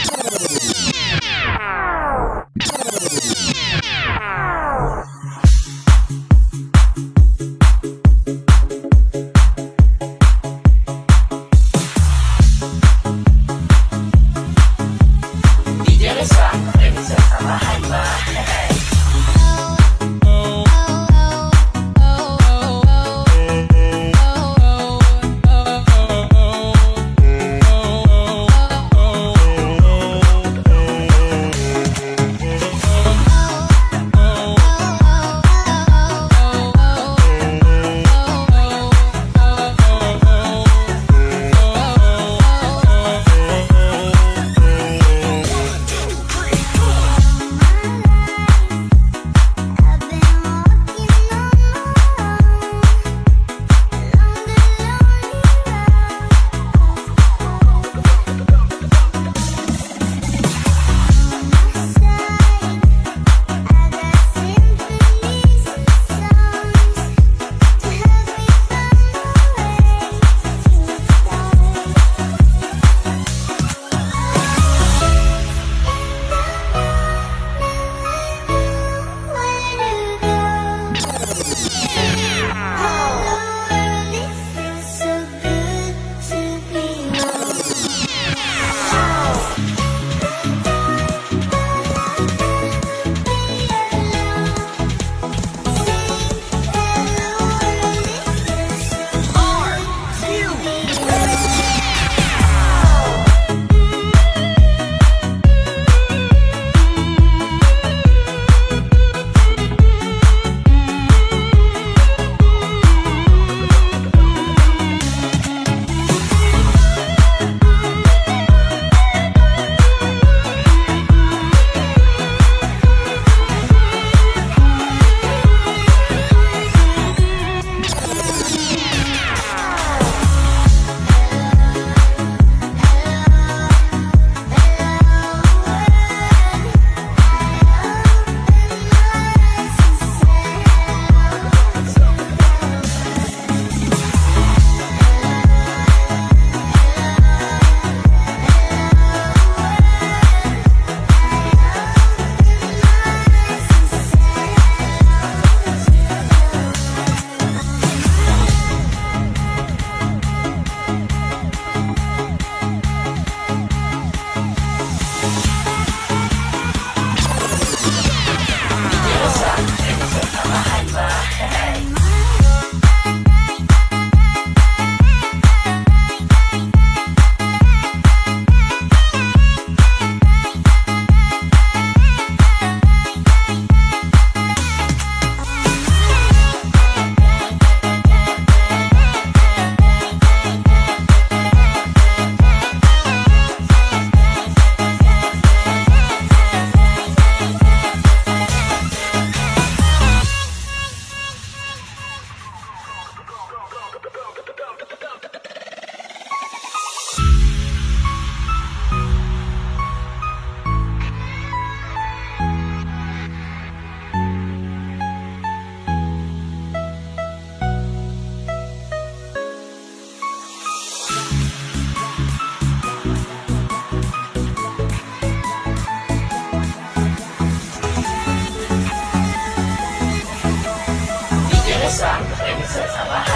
you. Sam, Remisa Sabahan